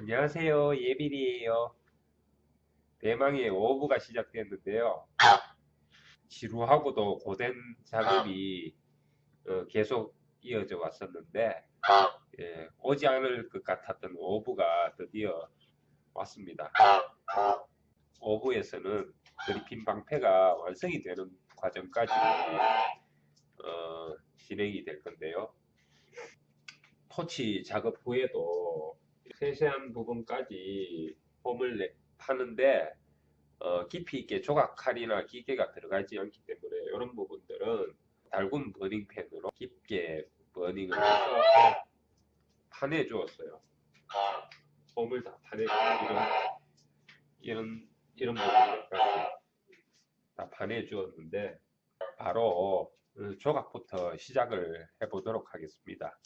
안녕하세요. 예빈이에요. 대망의 오브가 시작됐는데요. 지루하고도 고된 작업이 어, 계속 이어져 왔었는데 예, 오지 않을 것 같았던 오브가 드디어 왔습니다. 오브에서는 그리핀 방패가 완성이 되는 과정까지 어, 진행이 될 건데요. 토치 작업 후에도 세세한 부분까지 폼을 내, 파는데 어, 깊이 있게 조각 칼이나 기계가 들어가지 않기 때문에 이런 부분들은 달군 버닝펜으로 깊게 버닝을 해서 파내 주었어요. 폼을 다 파내고 이런 이런 이런 부분들까지 다 파내 주었는데 바로 조각부터 시작을 해보도록 하겠습니다.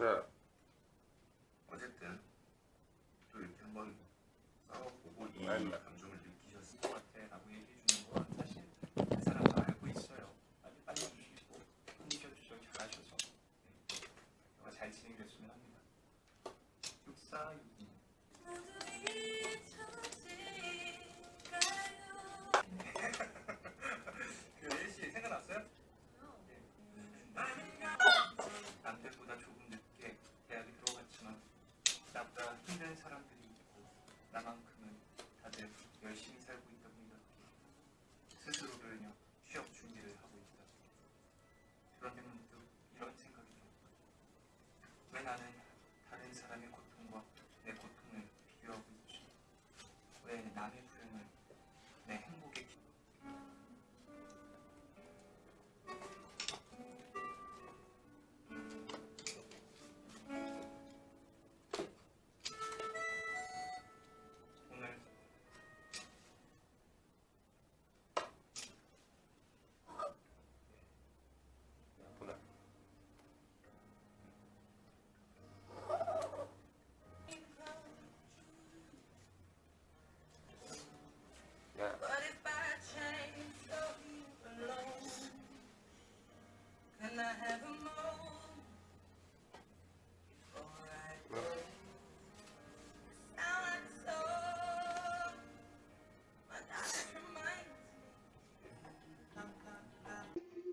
네. 들었다 왜 나는 다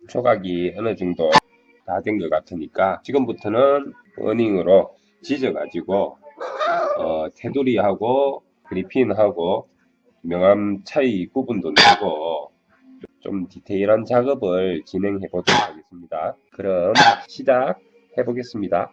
조각이 어느 정도 다 된 것 같으니까 지금부터는 버닝으로 지져가지고 어, 테두리하고 그리핀하고 명암 차이 구분도 내고 좀 디테일한 작업을 진행해 보도록 하겠습니다. 그럼 시작해 보겠습니다.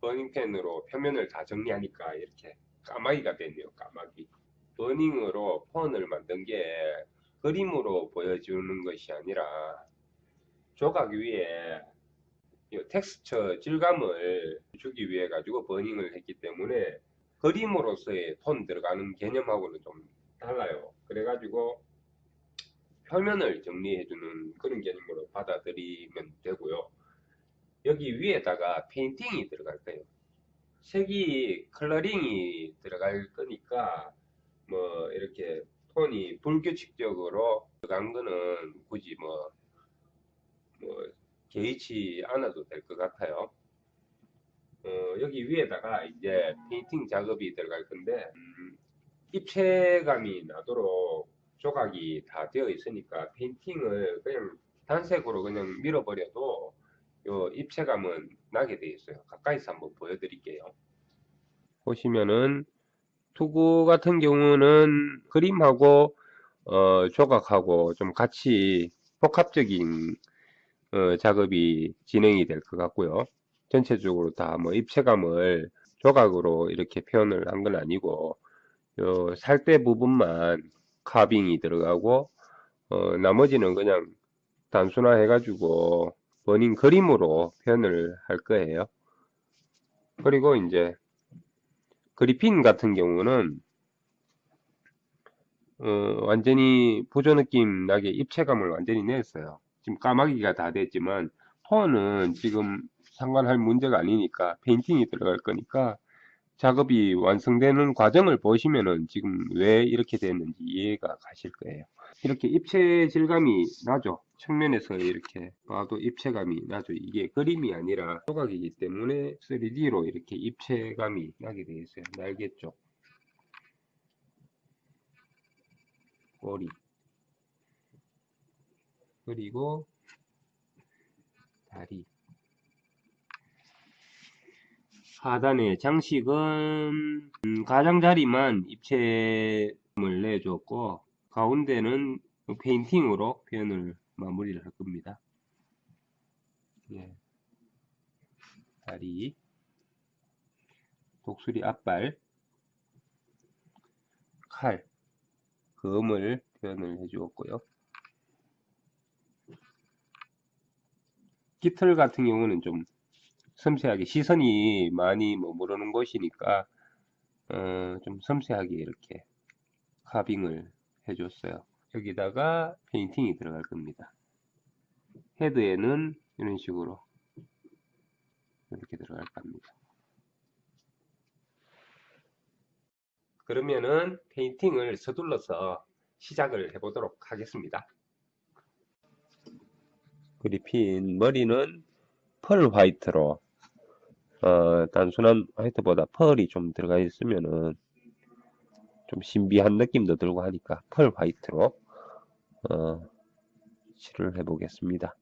버닝펜으로 표면을 다 정리하니까 이렇게 까마귀가 됐네요. 까마귀. 버닝으로 폰을 만든 게 그림으로 보여주는 것이 아니라 조각 위에 이 텍스처 질감을 주기 위해 가지고 버닝을 했기 때문에 그림으로서의 톤 들어가는 개념하고는 좀 달라요. 그래가지고 표면을 정리해주는 그런 개념으로 받아들이면 되고요. 여기 위에다가 painting이 들어갈 거예요. 색이 coloring이 들어갈 거니까 뭐 이렇게 톤이 불규칙적으로 들어간 거는 굳이 뭐, 뭐 개의치 않아도 될 것 같아요. 어, 여기 위에다가 이제 painting 작업이 들어갈 건데 음, 입체감이 나도록 조각이 다 되어 있으니까 painting을 그냥 단색으로 그냥 밀어버려도 요 입체감은 나게 되어 있어요. 가까이서 한번 보여드릴게요. 보시면은 투구 같은 경우는 그림하고 어, 조각하고 좀 같이 복합적인 어, 작업이 진행이 될 것 같고요. 전체적으로 다 뭐 입체감을 조각으로 이렇게 표현을 한 건 아니고 요 살대 부분만 카빙이 들어가고 어, 나머지는 그냥 단순화 해가지고 버닝 그림으로 표현을 할 거예요. 그리고 이제 그리핀 같은 경우는 어, 완전히 보조 느낌 나게 입체감을 완전히 냈어요. 지금 까마귀가 다 됐지만 폰은 지금 상관할 문제가 아니니까 페인팅이 들어갈 거니까 작업이 완성되는 과정을 보시면은 지금 왜 이렇게 됐는지 이해가 가실 거예요. 이렇게 입체 질감이 나죠. 측면에서 이렇게 봐도 입체감이 나죠. 이게 그림이 아니라 조각이기 때문에 3D로 이렇게 입체감이 나게 되어 있어요. 날개 쪽, 꼬리, 그리고 다리. 하단의 장식은 음, 가장자리만 입체감을 내줬고 가운데는 페인팅으로 표현을 마무리를 할 겁니다. 예. 다리, 독수리 앞발, 칼, 검을 표현을 해주었고요. 깃털 같은 경우는 좀 섬세하게 시선이 많이 머무르는 곳이니까 어, 좀 섬세하게 이렇게 carving을 해줬어요. 여기다가 painting이 들어갈 겁니다. 헤드에는 이런 식으로 이렇게 들어갈 겁니다. 그러면은 painting을 서둘러서 시작을 해보도록 하겠습니다. 그리핀 머리는 펄 화이트로 어, 단순한 화이트보다 펄이 좀 들어가 있으면은 좀 신비한 느낌도 들고 하니까 펄 화이트로 어, 칠을 해 보겠습니다.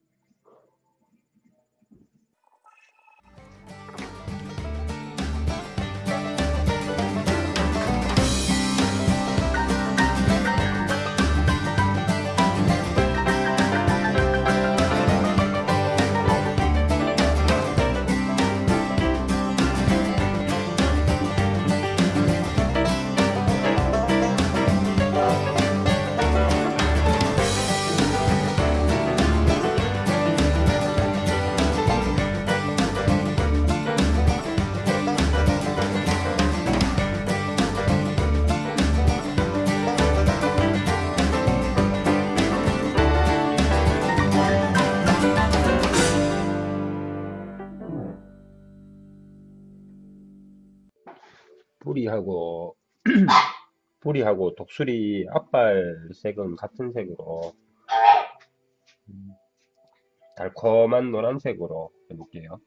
뿌리하고 뿌리하고 독수리 앞발 색은 같은 색으로 음, 달콤한 노란색으로 해볼게요.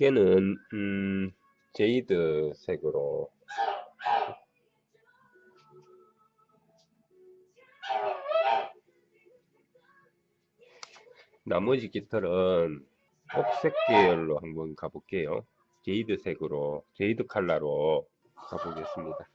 날개는 음, jade 색으로 나머지 깃털은 옥색 계열로 한번 가볼게요. 제이드 색으로, 제이드 칼라로 가보겠습니다.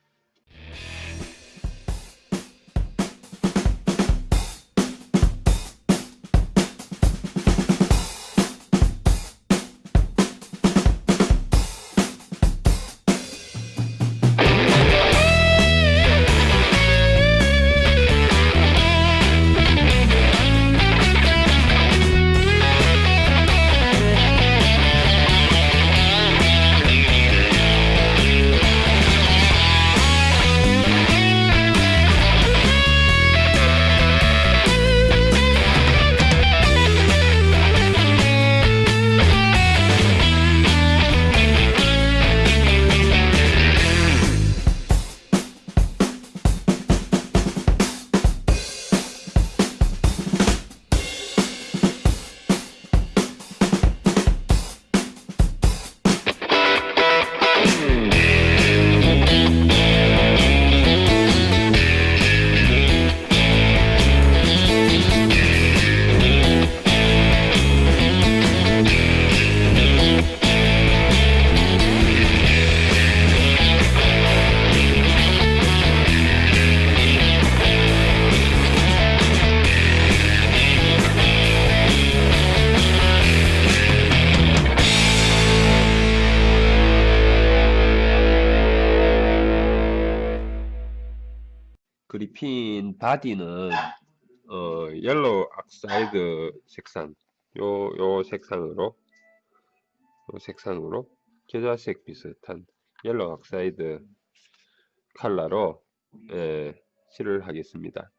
그리핀 body는 어, yellow oxide 색상 요, 요 색상으로 요 색상으로 겨자색 비슷한 yellow oxide 컬러로 예, 칠을 하겠습니다.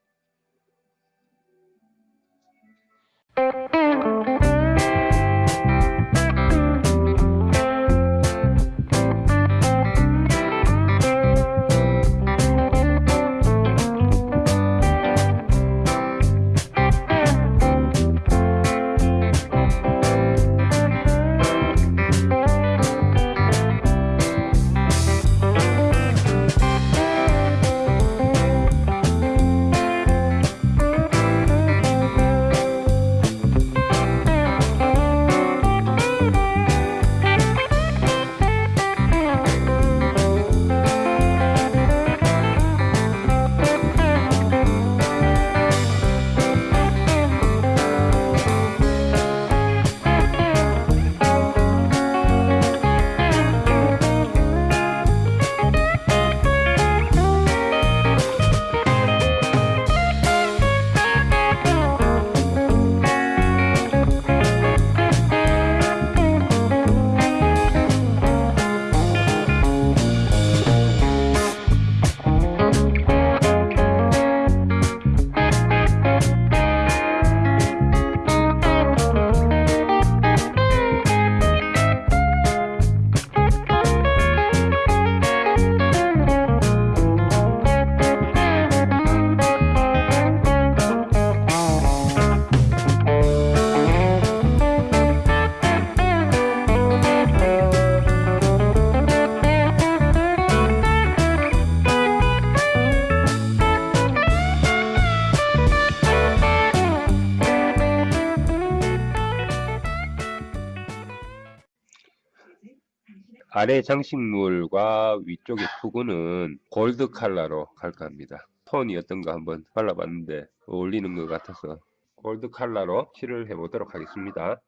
아래 장식물과 위쪽의 투구는 골드 컬러로 갈까 합니다. 톤이 어떤가 한번 발라봤는데 어울리는 것 같아서 골드 컬러로 칠을 해보도록 하겠습니다.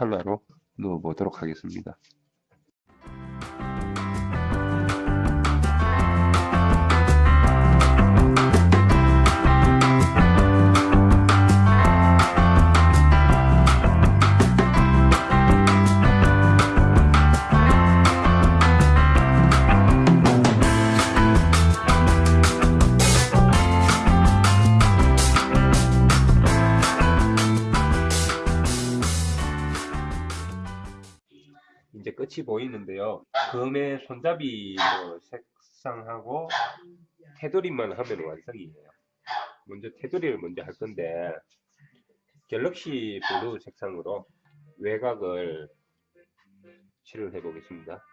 컬러로 넣어 보도록 하겠습니다. 보이는데요. 검의 손잡이 뭐 색상하고 테두리만 하면 완성이에요. 먼저 테두리를 먼저 할 건데 galaxy blue 색상으로 외곽을 칠을 해 보겠습니다.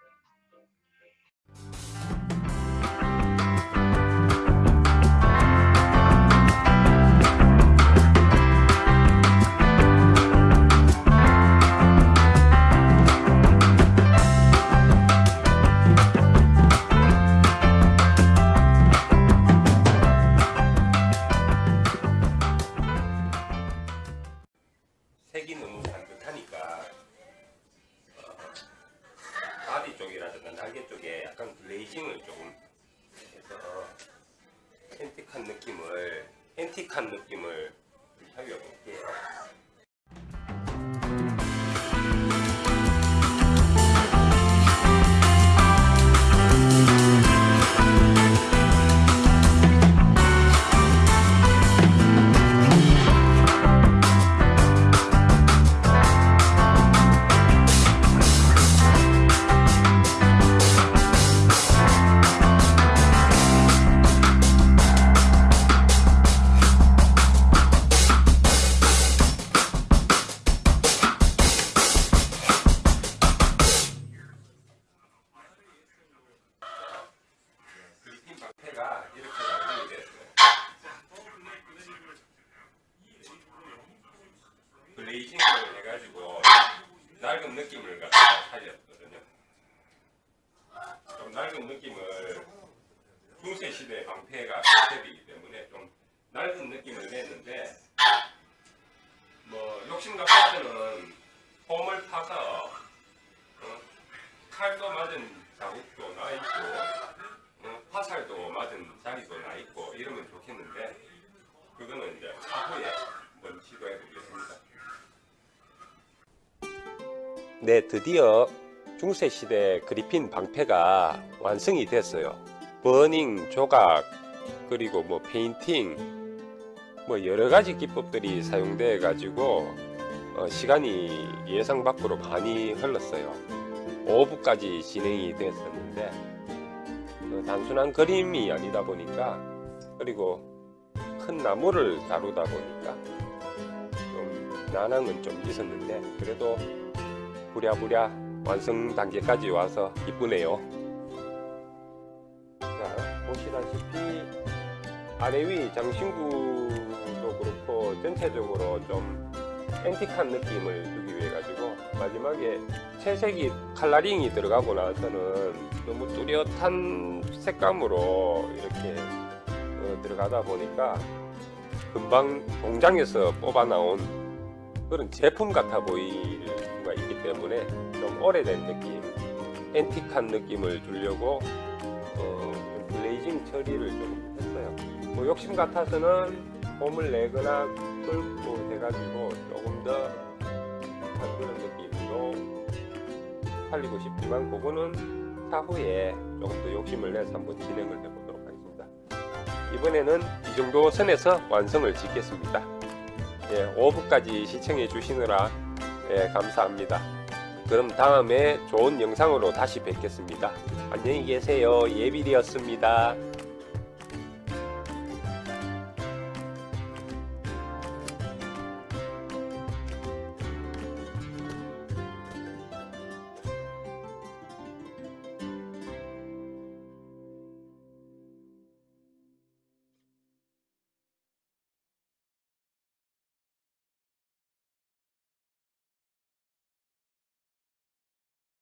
글레이징을 해가지고 낡은 느낌을 갖다가 살렸거든요. 좀 낡은 느낌을 중세 시대 방패가 컨셉이기 때문에 좀 낡은 느낌을 냈는데 뭐 욕심 같아서는 폼을 타서 어, 칼도 맞은 자국도 나 있고 어, 화살도 맞은 자리도 나 있고 이러면 좋겠는데 그거는 이제 차후에 한번 시도해 보겠습니다. 네, 드디어 중세 시대 그리핀 방패가 완성이 됐어요. burning, 조각, 그리고 뭐 painting, 뭐 여러 가지 기법들이 사용돼 가지고 어, 시간이 예상 밖으로 많이 흘렀어요. 오후까지 진행이 됐었는데 어, 단순한 그림이 아니다 보니까 그리고 큰 나무를 다루다 보니까 좀 난항은 좀 있었는데 그래도 부랴부랴 완성 단계까지 와서 기쁘네요. 자 보시다시피 아래 위 장신구도 그렇고 전체적으로 좀 앤틱한 느낌을 주기 위해 가지고 마지막에 채색이 칼라링이 들어가고 나서는 너무 뚜렷한 색감으로 이렇게 어, 들어가다 보니까 금방 공장에서 뽑아 나온 그런 제품 같아 보일 때문에 좀 오래된 느낌 앤틱한 느낌을 주려고 어, 좀 블레이징 처리를 좀 했어요 뭐 욕심 같아서는 폼을 내거나 끌고 해가지고 조금 더한 그런 느낌으로 살리고 싶지만 그거는 차후에 조금 더 욕심을 내서 한번 진행을 해보도록 하겠습니다. 이번에는 이 정도 선에서 완성을 짓겠습니다. 예, 5부까지 시청해 주시느라 예, 감사합니다. 그럼 다음에 좋은 영상으로 다시 뵙겠습니다. 안녕히 계세요. 예빌이었습니다.